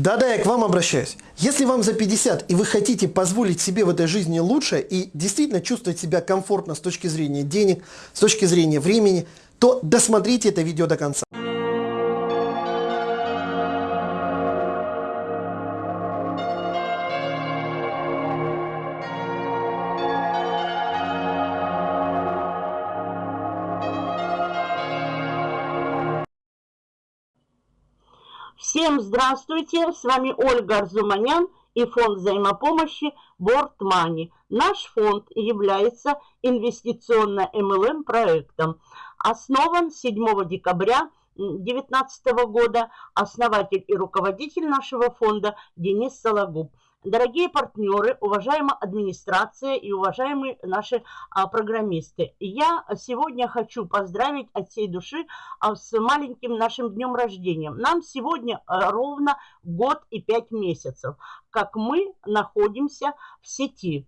Да-да, я к вам обращаюсь. Если вам за 50 и вы хотите позволить себе в этой жизни лучше и действительно чувствовать себя комфортно с точки зрения денег, с точки зрения времени, то досмотрите это видео до конца. Здравствуйте, с вами Ольга Арзуманян и фонд взаимопомощи Money. Наш фонд является инвестиционно-МЛМ проектом. Основан 7 декабря 2019 года. Основатель и руководитель нашего фонда Денис Сологуб. Дорогие партнеры, уважаемая администрация и уважаемые наши а, программисты, я сегодня хочу поздравить от всей души а, с маленьким нашим днем рождения. Нам сегодня а, ровно год и пять месяцев, как мы находимся в сети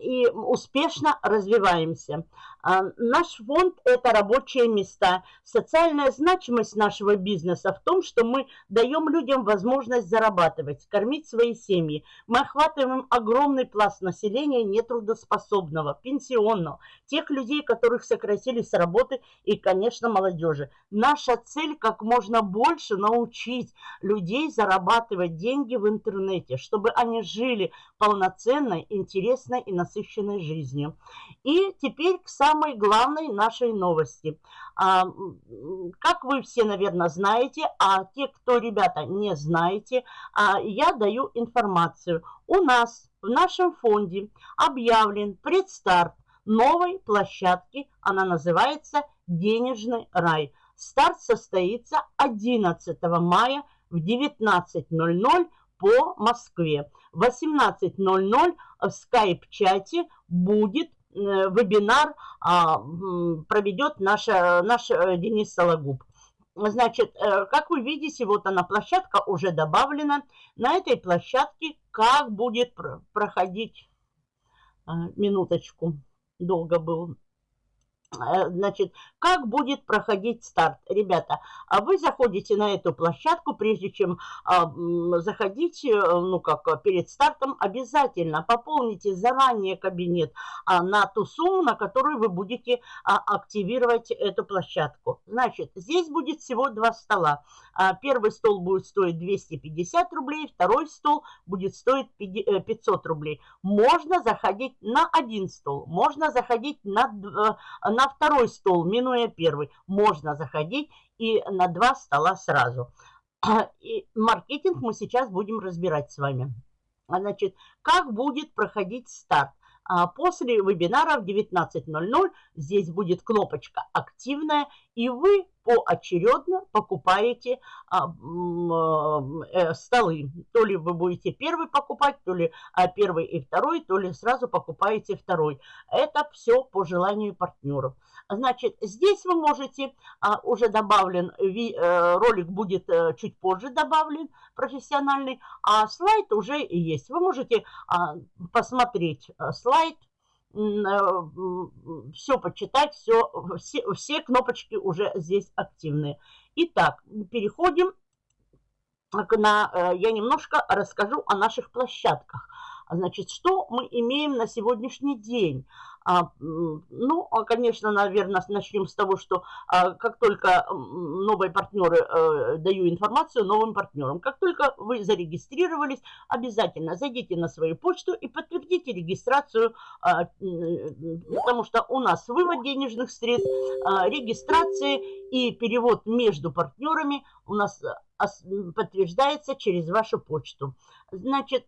и успешно развиваемся. А, наш фонд – это рабочие места. Социальная значимость нашего бизнеса в том, что мы даем людям возможность зарабатывать, кормить свои семьи. Мы охватываем огромный пласт населения нетрудоспособного, пенсионного, тех людей, которых сократили с работы и, конечно, молодежи. Наша цель – как можно больше научить людей зарабатывать деньги в интернете, чтобы они жили полноценной, интересной и насыщенной жизнью. И теперь к самой главной нашей новости. А, как вы все, наверное, знаете, а те, кто, ребята, не знаете, а, я даю информацию. У нас в нашем фонде объявлен предстарт новой площадки. Она называется «Денежный рай». Старт состоится 11 мая в 19.00 по Москве. В 18.00 в скайп-чате будет вебинар, а, проведет наш, наш э, Денис Сологуб. Значит, э, как вы видите, вот она, площадка уже добавлена. На этой площадке как будет проходить, минуточку, долго был Э, значит, как будет проходить старт? Ребята, а вы заходите на эту площадку, прежде чем а, заходить, э, ну как, перед стартом, обязательно пополните заранее кабинет а, на ту сумму, на которую вы будете активировать эту площадку. Значит, здесь будет всего два стола. Первый стол будет стоить 250 рублей, второй стол будет стоить 500 э, рублей. Можно заходить на один стол, можно заходить на на второй стол, минуя первый, можно заходить и на два стола сразу. И маркетинг мы сейчас будем разбирать с вами. Значит, как будет проходить старт? А после вебинара в 19.00 здесь будет кнопочка «Активная», и вы поочередно покупаете а, э, столы. То ли вы будете первый покупать, то ли а, первый и второй, то ли сразу покупаете второй. Это все по желанию партнеров. Значит, здесь вы можете, а, уже добавлен, ви, э, ролик будет э, чуть позже добавлен, профессиональный, а слайд уже есть. Вы можете а, посмотреть э, слайд, все почитать, все, все, все кнопочки уже здесь активные. Итак, переходим на, э, я немножко расскажу о наших площадках. Значит, что мы имеем на сегодняшний день? А, ну, а, конечно, наверное, начнем с того, что а, как только новые партнеры, э, даю информацию новым партнерам, как только вы зарегистрировались, обязательно зайдите на свою почту и подтвердите регистрацию, потому что у нас вывод денежных средств, регистрации и перевод между партнерами у нас подтверждается через вашу почту. Значит,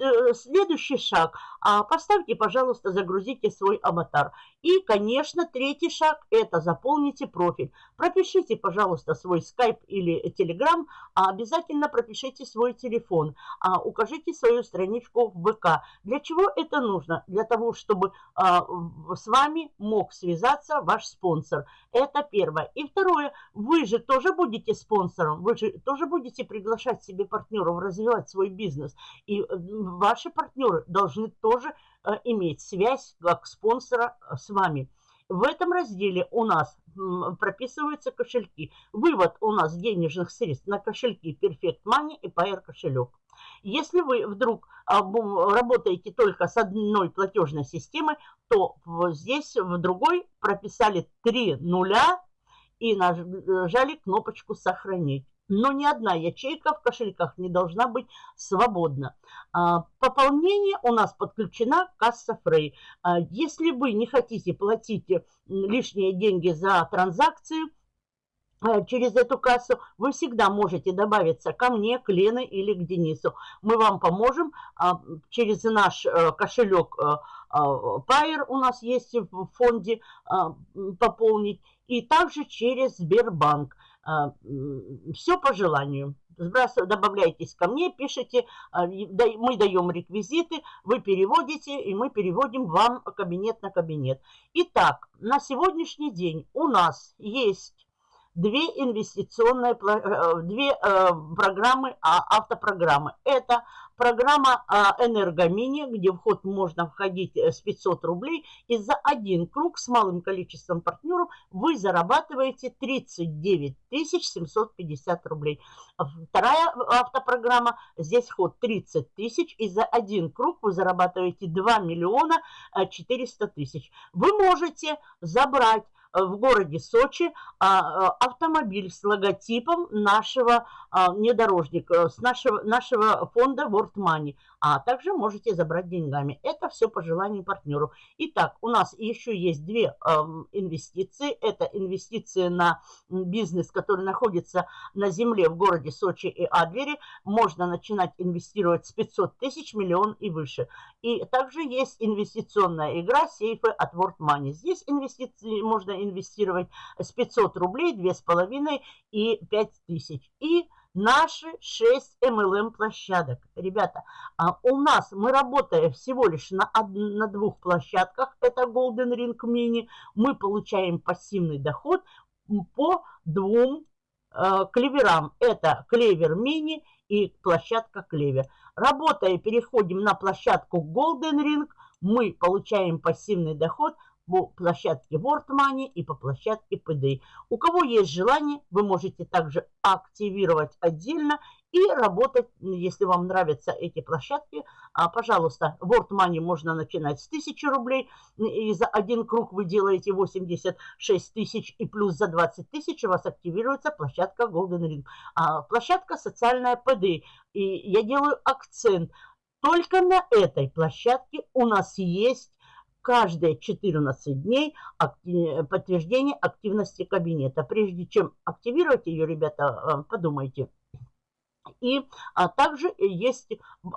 э, следующий шаг. А, поставьте, пожалуйста, загрузите свой аватар. И, конечно, третий шаг – это заполните профиль. Пропишите, пожалуйста, свой скайп или телеграм, а обязательно пропишите свой телефон. А, укажите свою страничку в ВК. Для чего это нужно? Для того, чтобы а, с вами мог связаться ваш спонсор. Это первое. И второе, вы же тоже будете спонсором, вы же тоже будете приглашать себе партнеров развивать свой бизнес. И э, ваши партнеры должны тоже э, иметь связь как спонсора э, с вами. В этом разделе у нас прописываются кошельки. Вывод у нас денежных средств на кошельки Perfect Money и Pair кошелек. Если вы вдруг а, работаете только с одной платежной системой, то здесь в другой прописали три нуля и нажали кнопочку «Сохранить» но ни одна ячейка в кошельках не должна быть свободна. А, пополнение у нас подключена касса Frey. А, если вы не хотите платить лишние деньги за транзакцию, через эту кассу, вы всегда можете добавиться ко мне, к Лене или к Денису. Мы вам поможем через наш э, кошелек Pair у нас есть в фонде пополнить, и также через Сбербанк. А, Все по желанию. Добавляйтесь ко мне, пишите, а, мы даем реквизиты, вы переводите, и мы переводим вам кабинет на кабинет. Итак, на сегодняшний день у нас есть две инвестиционные, э, две э, программы, а, автопрограммы. Это программа э, Энергомини, где вход можно входить с 500 рублей. И за один круг с малым количеством партнеров вы зарабатываете 39 750 рублей. Вторая автопрограмма, здесь вход 30 тысяч. И за один круг вы зарабатываете 2 миллиона 400 тысяч. Вы можете забрать в городе Сочи а, а, автомобиль с логотипом нашего а, внедорожника, с нашего, нашего фонда World Money, а также можете забрать деньгами. Это все по желанию партнеру. Итак, у нас еще есть две инвестиции. Это инвестиции на бизнес, который находится на земле в городе Сочи и Адлере. Можно начинать инвестировать с 500 тысяч, миллион и выше. И также есть инвестиционная игра сейфы от World Money. Здесь инвестиции можно инвестировать с 500 рублей, 2,5 и 5 тысяч. И наши 6 MLM площадок. Ребята, а у нас мы работаем всего лишь на, на двух площадках. Это Golden Ring Mini. Мы получаем пассивный доход по двум э, клеверам. Это клевер мини и площадка клевер. Работая, переходим на площадку Golden Ring. Мы получаем пассивный доход по площадке World Money и по площадке PD. У кого есть желание, вы можете также активировать отдельно и работать, если вам нравятся эти площадки. А, пожалуйста, World Money можно начинать с 1000 рублей, и за один круг вы делаете 86 тысяч, и плюс за 20 тысяч у вас активируется площадка Golden Ring. А, площадка социальная PD. И я делаю акцент. Только на этой площадке у нас есть каждые 14 дней подтверждение активности кабинета. Прежде чем активировать ее, ребята, э, подумайте. И а, также есть,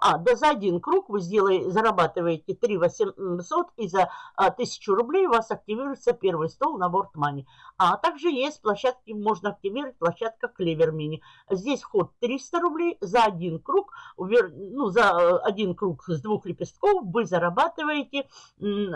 а, да за один круг вы сделаете, зарабатываете 3 800 и за а, 1000 рублей у вас активируется первый стол на Money. А также есть площадки, можно активировать площадка Clever Mini. Здесь вход 300 рублей за один круг, ну за э, один круг с двух лепестков вы зарабатываете 18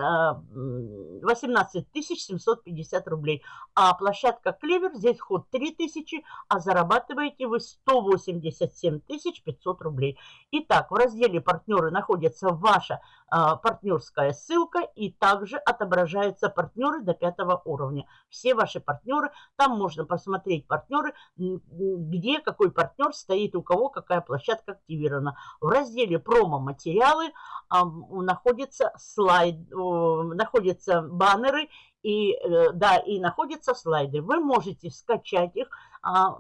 а, 750 рублей. А площадка Clever, здесь вход 3000, а зарабатываете вы 180 77 500 рублей. Итак, в разделе «Партнеры» находится ваша а, партнерская ссылка и также отображаются партнеры до пятого уровня. Все ваши партнеры, там можно посмотреть партнеры, где какой партнер стоит, у кого какая площадка активирована. В разделе «Промо-материалы» а, находятся, слайд, находятся баннеры и, э, да, и находятся слайды. Вы можете скачать их, а,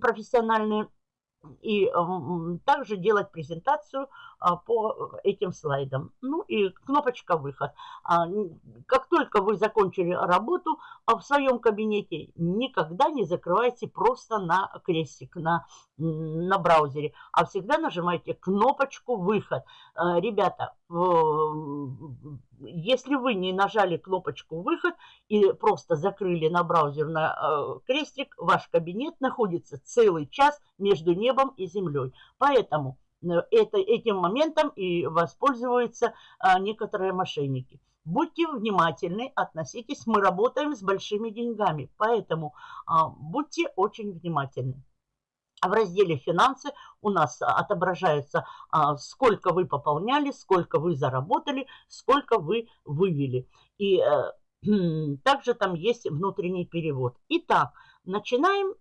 профессиональные и также делать презентацию по этим слайдам. Ну и кнопочка «Выход». А, как только вы закончили работу а, в своем кабинете, никогда не закрывайте просто на крестик, на, на браузере, а всегда нажимайте кнопочку «Выход». Ребята, если вы не нажали кнопочку «Выход» и просто закрыли на браузер на крестик, ваш кабинет находится целый час между небом и землей. Поэтому э, это, этим моментом и воспользуются а, некоторые мошенники. Будьте внимательны, относитесь, мы работаем с большими деньгами, поэтому а, будьте очень внимательны. В разделе «Финансы» у нас отображается, а, сколько вы пополняли, сколько вы заработали, сколько вы вывели. И э, также там есть внутренний перевод. Итак, начинаем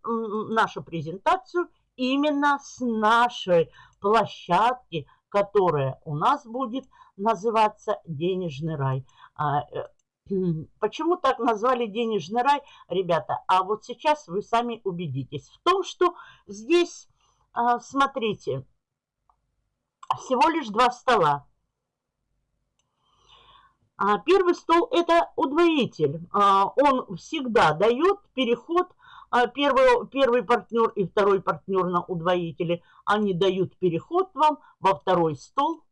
нашу презентацию именно с нашей площадки, которая у нас будет называться «Денежный рай». А, э, почему так назвали денежный рай, ребята? А вот сейчас вы сами убедитесь в том, что здесь, а, смотрите, всего лишь два стола. А первый стол – это удвоитель. Он всегда дает переход первый, первый партнер и второй партнер на удвоителе, они дают переход вам во второй стол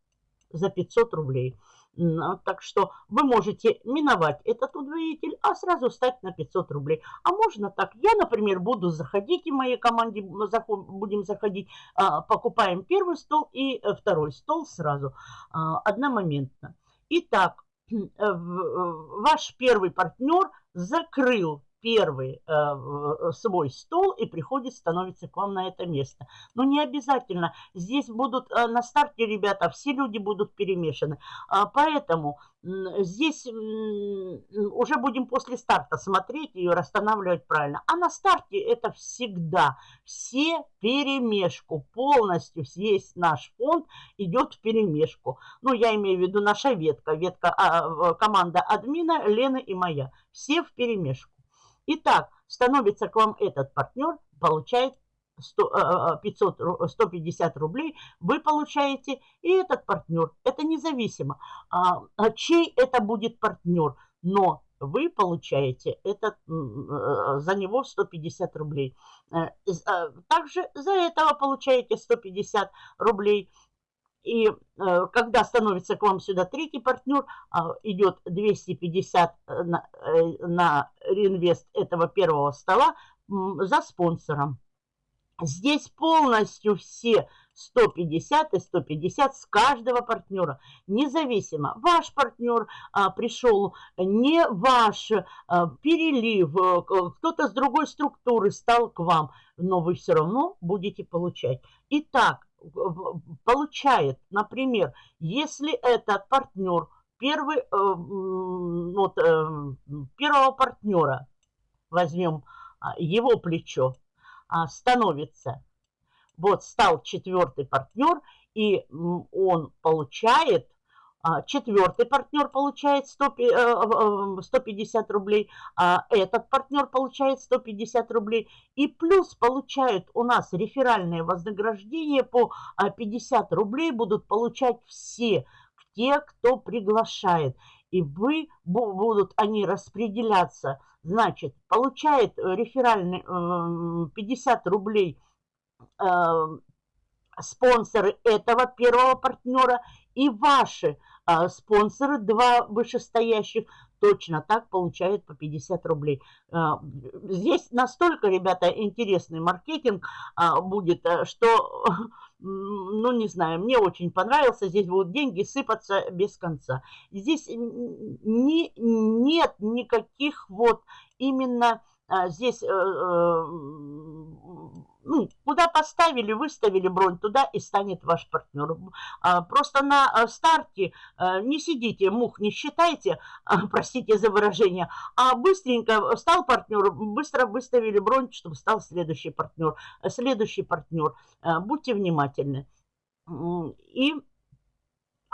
за 500 рублей. А, так что вы можете миновать этот удвоитель, а сразу стать на 500 рублей. А можно так. Я, например, буду заходить, и в моей команде будем заходить, а, покупаем первый стол и э, второй стол сразу, одномоментно. Итак, э, ваш первый партнер закрыл первый э, э, свой стол и приходит, становится к вам на это место. Но не обязательно. Здесь будут э, на старте, ребята, все люди будут перемешаны. А, поэтому здесь уже будем после старта смотреть и расстанавливать правильно. А на старте это всегда все перемешку. Полностью весь наш фонд идет в перемешку. Ну, я имею в виду наша ветка. Ветка а, команда админа, Лены и моя. Все в перемешку. Итак, становится к вам этот партнер, получает 100, 500, 150 рублей, вы получаете, и этот партнер. Это независимо, а, а чей это будет партнер, но вы получаете этот, э, за него 150 рублей. Э, а, также за этого получаете 150 рублей и э, когда становится к вам сюда третий партнер, э, идет 250 э, на, э, на реинвест этого первого стола за спонсором. Здесь полностью все 150 и 150 с каждого партнера. Независимо, ваш партнер а, пришел, не ваш а, перелив, э, кто-то с другой структуры стал к вам, но вы все равно будете получать. Итак, получает, например, если этот партнер, первый, э, вот, э, первого партнера, возьмем а, его плечо, а, становится, вот стал четвертый партнер, и он получает четвертый партнер получает 100, 150 э, рублей, а этот партнер получает 150 рублей. И плюс получают у нас реферальные вознаграждения по 50 рублей будут получать все те, кто приглашает. И вы будут они распределяться. Значит, получает реферальный 50 рублей э, спонсоры этого первого партнера и ваши а спонсоры, два вышестоящих, точно так получают по 50 рублей. А, здесь настолько, ребята, интересный маркетинг а, будет, э, что, ну, не знаю, мне очень понравился. Здесь будут деньги сыпаться без конца. Здесь не, нет никаких вот именно а, здесь... Э, э, ну, куда поставили, выставили бронь, туда и станет ваш партнер. А, просто на а, старте а, не сидите, мух не считайте, простите за выражение, а быстренько стал партнер, быстро выставили бронь, чтобы стал следующий партнер. Следующий партнер. Будьте внимательны. И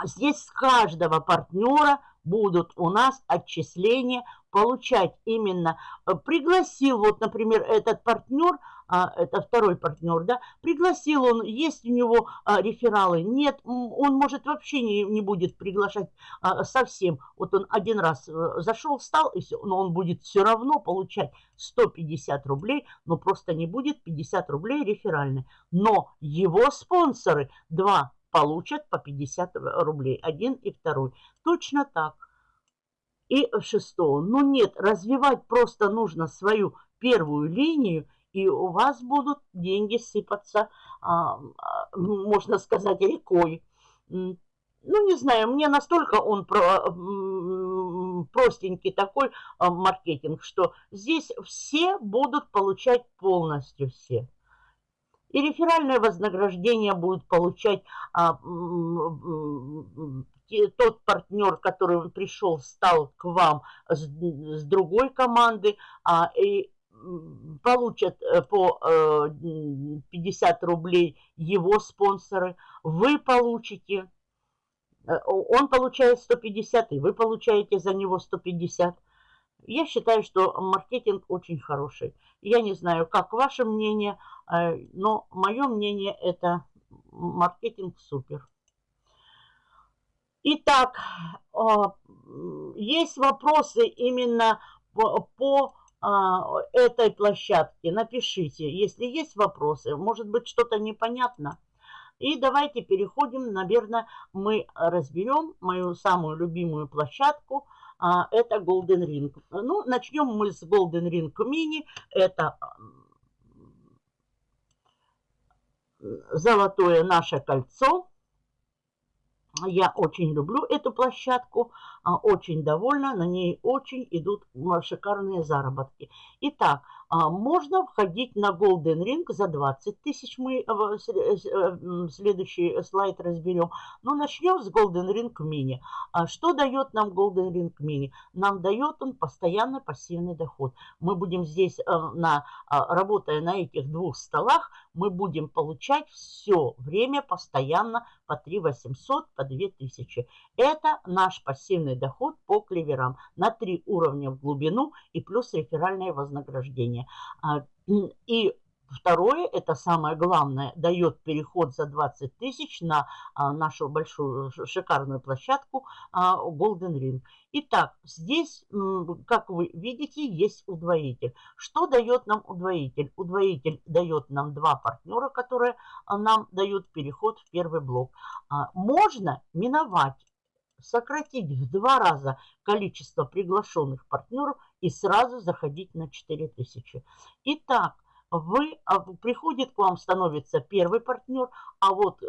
здесь с каждого партнера будут у нас отчисления получать именно. Э, пригласил, вот, например, этот партнер, а, это второй партнер, да, пригласил он, есть у него а, рефералы, нет, он может вообще не, не будет приглашать а, совсем. Вот он один раз а, зашел, встал, и все, но он будет все равно получать 150 рублей, но просто не будет 50 рублей реферальные. Но его спонсоры, два получат по 50 рублей, один и второй. Точно так. И шестого. Ну нет, развивать просто нужно свою первую линию, и у вас будут деньги сыпаться, а, а, можно сказать, рекой. Ну, не знаю, мне настолько он про, простенький такой а, маркетинг, что здесь все будут получать полностью все. И реферальное вознаграждение будут получать а, тот партнер, который пришел, стал к вам с, с другой команды, а, и получат э, по 50 рублей его спонсоры, вы получите, он получает 150, и вы получаете за него 150. Я считаю, что маркетинг очень хороший. Я не знаю, как ваше мнение, э, но мое мнение это маркетинг супер. Итак, а, есть вопросы именно по, этой площадке. Напишите, если есть вопросы. Может быть, что-то непонятно. И давайте переходим, наверное, мы разберем мою самую любимую площадку – а, это Golden Ring. Ну, начнем мы с Golden Ring Mini. Это золотое наше кольцо. Я очень люблю эту площадку, а, очень довольна, на ней очень идут шикарные заработки. Итак, а, можно входить на Golden Ring за 20 тысяч. Мы э, э, следующий слайд разберем. Но начнем с Golden Ring Mini. А что дает нам Golden Ring Mini? Нам дает он постоянно пассивный доход. Мы будем здесь, э, на, работая на этих двух столах, мы будем получать все время постоянно по 3 800, по 2 тысячи. Это наш пассивный доход по клеверам на 3 уровня в глубину и плюс реферальное вознаграждение. А, и Второе, это самое главное, дает переход за 20 тысяч на а, нашу большую шикарную площадку а, Golden Ring. Итак, здесь, как вы видите, есть удвоитель. Что дает нам удвоитель? Удвоитель дает нам два партнера, которые нам дают переход в первый блок. Можно миновать сократить в два раза количество приглашенных партнеров и сразу заходить на 4000. Итак, вы, а, приходит к вам, становится первый партнер, а вот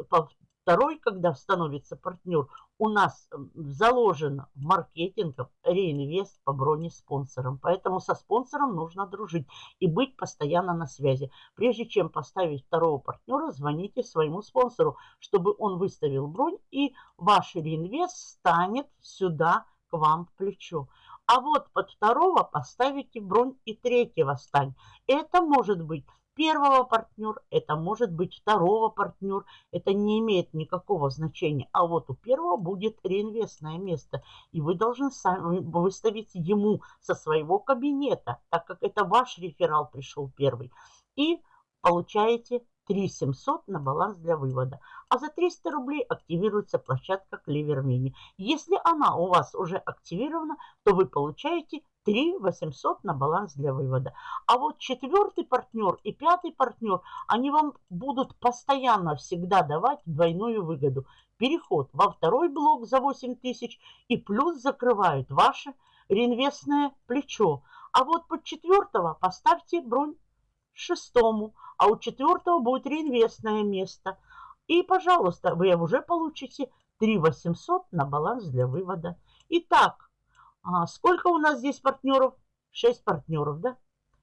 второй, когда становится партнер, у нас заложено маркетингом реинвест по броне спонсорам. Поэтому со спонсором нужно дружить и быть постоянно на связи. Прежде чем поставить второго партнера, звоните своему спонсору, чтобы он выставил бронь и ваш реинвест станет сюда к вам в плечо. А вот под второго поставите бронь и третьего стань. Это может быть первого партнер, это может быть второго партнер. Это не имеет никакого значения. А вот у первого будет реинвестное место. И вы должны сами выставить ему со своего кабинета, так как это ваш реферал пришел первый. И получаете 3 700 на баланс для вывода. А за 300 рублей активируется площадка Clever Mini. Если она у вас уже активирована, то вы получаете 3 800 на баланс для вывода. А вот четвертый партнер и пятый партнер, они вам будут постоянно всегда давать двойную выгоду. Переход во второй блок за 8 тысяч и плюс закрывают ваше реинвестное плечо. А вот под четвертого поставьте бронь шестому, а у четвертого будет реинвестное место. И, пожалуйста, вы уже получите 3 800 на баланс для вывода. Итак, а сколько у нас здесь партнеров? 6 партнеров, да?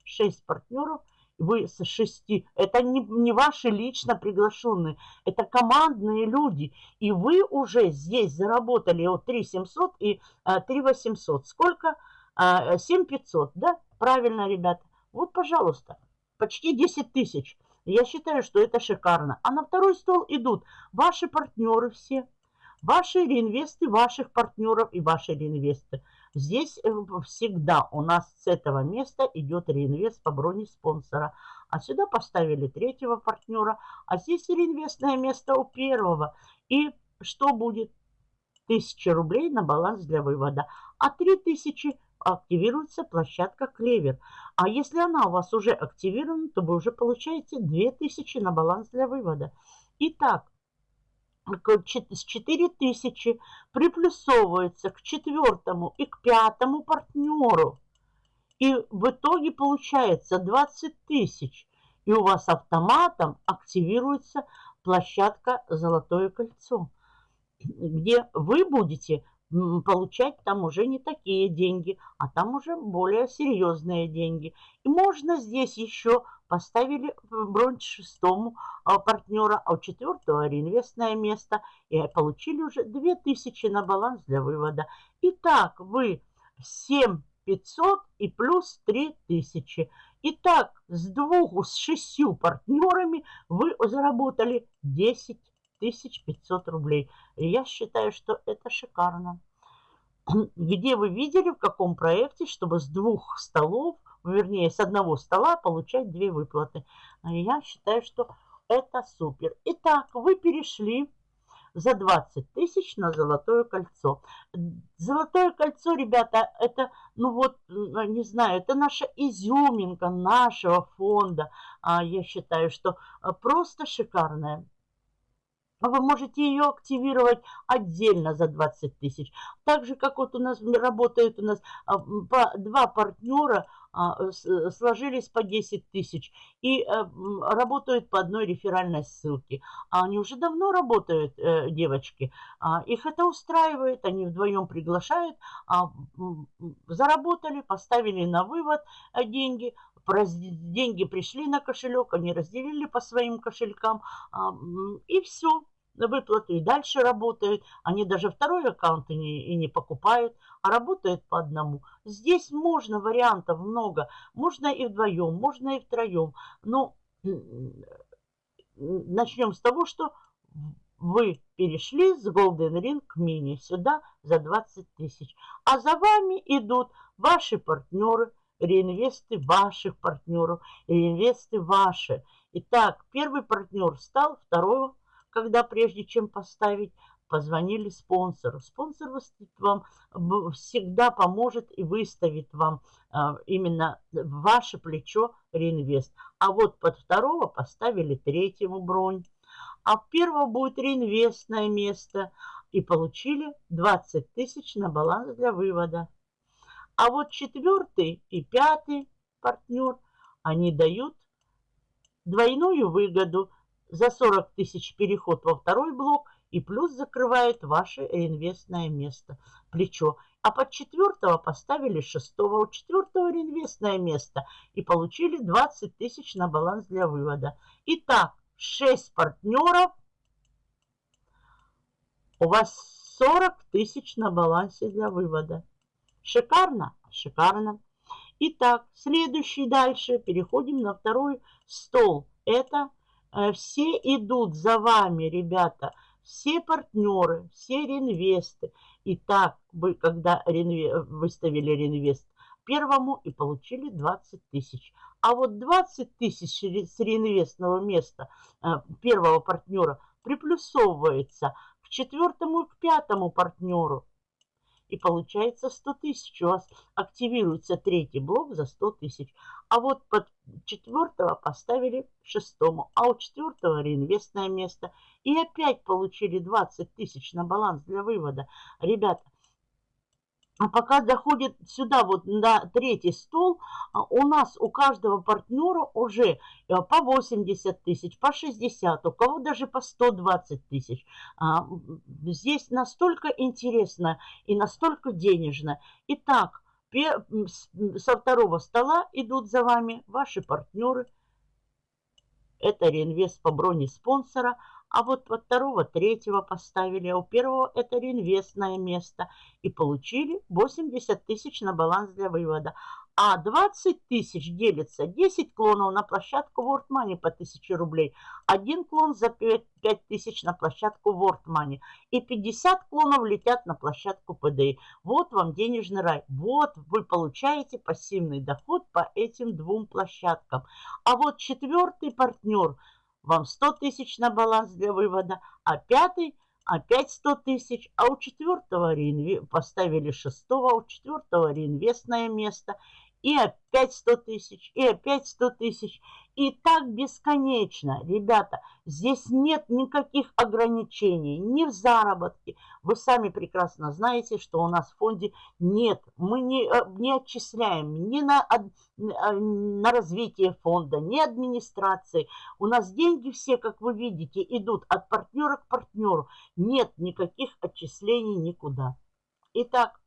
6 партнеров. Вы с 6. Это не, не ваши лично приглашенные. Это командные люди. И вы уже здесь заработали от 3 700 и а, 3 800. Сколько? А, 7 500, да? Правильно, ребята. Вот, пожалуйста почти 10 тысяч. Я считаю, что это шикарно. А на второй стол идут ваши партнеры все, ваши реинвесты ваших партнеров и ваши реинвесты. Здесь э, всегда у нас с этого места идет реинвест по броне спонсора. А сюда поставили третьего партнера, а здесь реинвестное место у первого. И что будет? Тысяча рублей на баланс для вывода. А три тысячи активируется площадка Клевер. А если она у вас уже активирована, то вы уже получаете 2000 на баланс для вывода. Итак, с 4000 приплюсовывается к четвертому и к пятому партнеру. И в итоге получается 20 тысяч. И у вас автоматом активируется площадка «Золотое кольцо», где вы будете получать там уже не такие деньги, а там уже более серьезные деньги. И можно здесь еще поставили бронь шестому а, партнера, а у четвертого реинвестное место и получили уже 2000 на баланс для вывода. Итак, вы 7 500 и плюс 3000. Итак, с двух, с шестью партнерами вы заработали 10 500 рублей. Я считаю, что это шикарно. Где вы видели, в каком проекте, чтобы с двух столов, вернее, с одного стола получать две выплаты. Я считаю, что это супер. Итак, вы перешли за 20 тысяч на золотое кольцо. Золотое кольцо, ребята, это, ну вот, не знаю, это наша изюминка нашего фонда. А Я считаю, что а, просто шикарная. Вы можете ее активировать отдельно за 20 тысяч. Так же, как вот у нас работают у нас а, два партнера, а, э, сложились по 10 тысяч и э, работают по одной реферальной ссылке. А они уже давно работают, э, девочки. А, их это устраивает, они вдвоем приглашают, заработали, поставили на вывод деньги, деньги пришли на кошелек, они разделили по своим кошелькам, и все на выплату и дальше работают. Они даже второй аккаунт и не, покупают, а работают по одному. Здесь можно, вариантов много. Можно и вдвоем, можно и втроем. Но начнем с того, что вы перешли с Golden Ring Mini сюда за 20 тысяч. А за вами идут ваши партнеры, реинвесты ваших партнеров, реинвесты ваши. Итак, первый партнер стал, второй когда прежде чем поставить, позвонили спонсору. Спонсор вам всегда поможет и выставит вам а, именно ваше плечо реинвест. А вот под второго поставили третьему бронь. А первого будет реинвестное место. И получили 20 тысяч на баланс для вывода. А вот четвертый и пятый партнер, они дают двойную выгоду за 40 тысяч переход во второй блок и плюс закрывает ваше реинвестное место, плечо. А под четвертого поставили шестого, у четвертого реинвестное место и получили 20 тысяч на баланс для вывода. Итак, 6 партнеров, у вас 40 тысяч на балансе для вывода. Шикарно? Шикарно. Итак, следующий дальше. Переходим на второй стол. Это Э, все идут за вами, ребята, все партнеры, все реинвесты. И так вы, когда ренве, выставили реинвест первому и получили 20 тысяч. А вот 20 тысяч с реинвестного места э, первого партнера приплюсовывается к четвертому и к пятому партнеру и получается 100 тысяч. У вас активируется третий блок за 100 тысяч. А вот под четвертого поставили шестому, а у четвертого реинвестное место. И опять получили 20 тысяч на баланс для вывода. Ребята, а пока доходит сюда, вот на третий стол, а, у нас у каждого партнера уже э, по 80 тысяч, по 60, у кого даже по 120 тысяч. А, здесь настолько интересно и настолько денежно. Итак, со второго стола идут за вами ваши партнеры. Это реинвест по броне спонсора – а вот во второго, третьего поставили, а у первого это реинвестное место. И получили 80 тысяч на баланс для вывода. А 20 тысяч делится 10 клонов на площадку World Money по 1000 рублей. Один клон за 5, 5 тысяч на площадку World Money. И 50 клонов летят на площадку PDI. Вот вам денежный рай. Вот вы получаете пассивный доход по этим двум площадкам. А вот четвертый партнер – вам 100 тысяч на баланс для вывода, а пятый опять 100 тысяч, а у четвертого реинве... поставили шестого, а у четвертого реинвестное место, и опять 100 тысяч, и опять 100 тысяч. И так бесконечно, ребята. Здесь нет никаких ограничений, ни в заработке. Вы сами прекрасно знаете, что у нас в фонде нет. Мы не, э, не отчисляем ни на, э, на развитие фонда, ни администрации. У нас деньги все, как вы видите, идут от партнера к партнеру. Нет никаких отчислений никуда. Итак,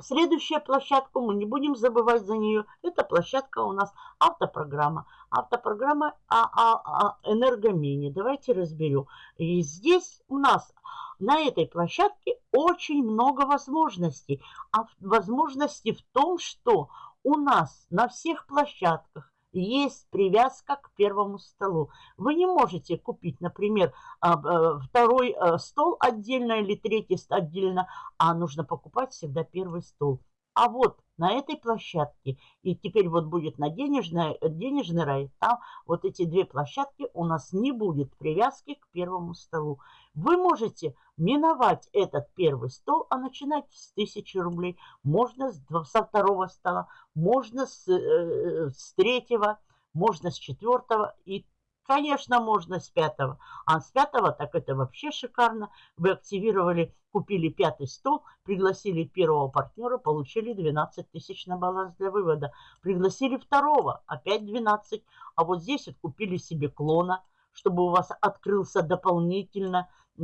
следующая площадка, мы не будем забывать за нее, это площадка у нас автопрограмма. Автопрограмма а, а, а, энергомини. Давайте разберем. И здесь у нас на этой площадке очень много возможностей. А возможности в том, что у нас на всех площадках есть привязка к первому столу. Вы не можете купить, например, а, э, второй э, стол отдельно или третий отдельно, а нужно покупать всегда первый стол. А вот на этой площадке, и теперь вот будет на денежный, денежный рай, там вот эти две площадки у нас не будет привязки к первому столу. Вы можете миновать этот первый стол, а начинать с 1000 рублей. Можно с, со второго стола, можно с, э, с третьего, можно с четвертого и Конечно, можно с пятого. А с пятого, так это вообще шикарно. Вы активировали, купили пятый стол, пригласили первого партнера, получили 12 тысяч на баланс для вывода. Пригласили второго, опять 12. А вот здесь вот купили себе клона, чтобы у вас открылся дополнительно э,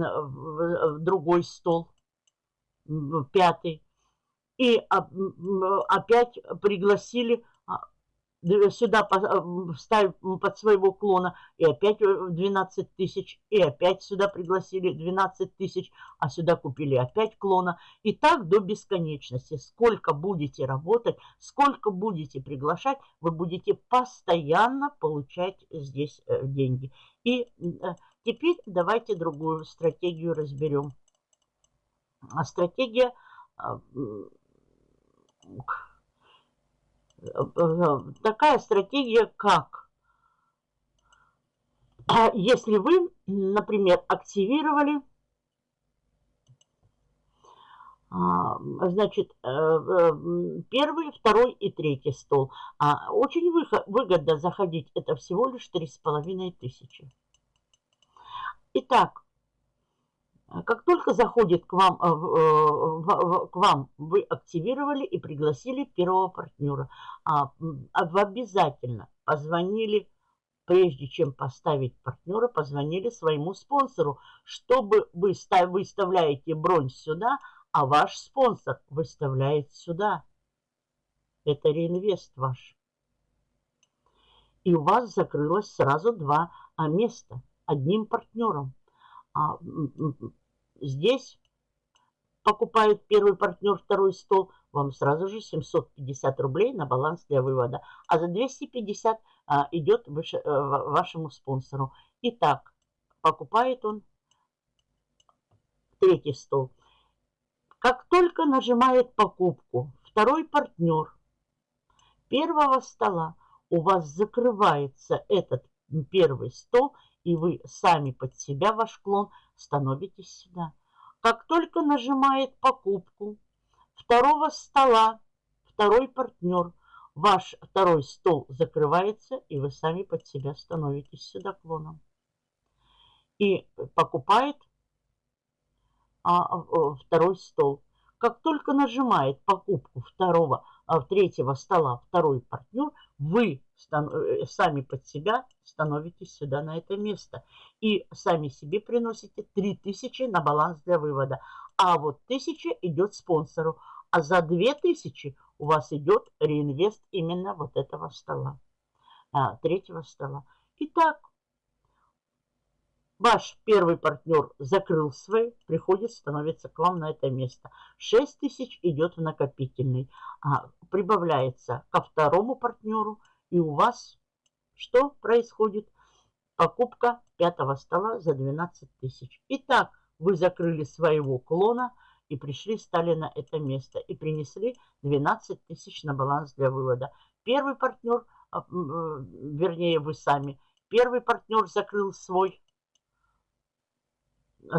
другой стол, пятый. И опять пригласили сюда вставив под своего клона, и опять 12 э, тысяч, и опять сюда пригласили 12 тысяч, а сюда купили опять клона. И так до бесконечности. Сколько будете работать, сколько будете приглашать, вы будете постоянно получать здесь э, деньги. И э, теперь давайте другую стратегию разберем. А стратегия а, такая стратегия, как а если вы, например, активировали а, значит, э, э, первый, второй и третий стол. А очень выгодно заходить, это всего лишь три с половиной тысячи. Итак, как только заходит к вам, э, к вам, вы активировали и пригласили первого партнера. А, вы обязательно позвонили, прежде чем поставить партнера, позвонили своему спонсору, чтобы вы выставляете бронь сюда, а ваш спонсор выставляет сюда. Это реинвест ваш. И у вас закрылось сразу два а, места одним партнером. А, здесь покупает первый партнер второй стол, вам сразу же 750 рублей на баланс для вывода. А за 250 а, идет выше, а, вашему спонсору. Итак, покупает он третий стол. Как только нажимает покупку второй партнер первого стола, у вас закрывается этот первый стол – и вы сами под себя ваш клон становитесь сюда. Как только нажимает покупку второго стола, второй партнер, ваш второй стол закрывается, и вы сами под себя становитесь сюда клоном. И покупает а, второй стол. Как только нажимает покупку второго, а, третьего стола второй партнер, вы э, сами под себя становитесь сюда на это место. И сами себе приносите 3000 на баланс для вывода. А вот 1000 идет спонсору. А за 2000 у вас идет реинвест именно вот этого стола, а, третьего стола. Итак, Ваш первый партнер закрыл свой, приходит, становится к вам на это место. 6 тысяч идет в накопительный. А, прибавляется ко второму партнеру. И у вас что происходит? Покупка пятого стола за 12 тысяч. Итак, вы закрыли своего клона и пришли, стали на это место. И принесли 12 тысяч на баланс для вывода. Первый партнер, а, вернее вы сами, первый партнер закрыл свой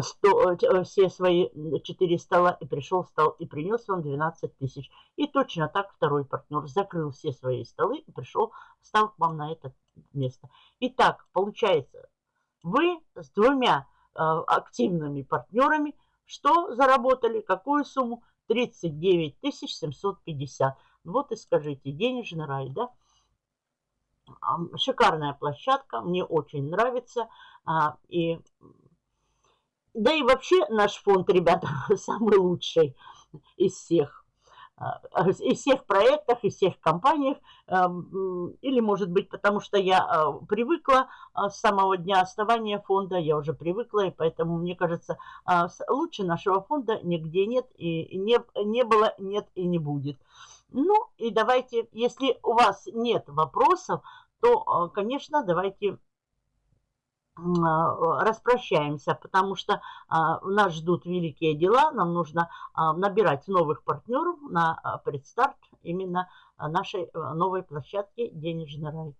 100, э, все свои четыре стола и пришел, стал и принес вам 12 тысяч. И точно так второй партнер закрыл все свои столы и пришел, стал к вам на это место. Итак, получается, вы с двумя э, активными партнерами что заработали? Какую сумму? 39 750. Вот и скажите, денежный рай, да? Шикарная площадка, мне очень нравится. А, и Да и вообще наш фонд, ребята, самый лучший из всех. А, из всех проектов, из всех компаниях, или, может быть, потому что я а, привыкла а, с самого дня основания фонда, я уже привыкла, и поэтому, мне кажется, лучше нашего фонда нигде нет, и не, не было, нет и не будет. Ну, и давайте, если у вас нет вопросов, то, конечно, давайте а, распрощаемся, потому что а, нас ждут великие дела, нам нужно а, набирать новых партнеров на предстарт именно нашей новой площадки «Денежный рай».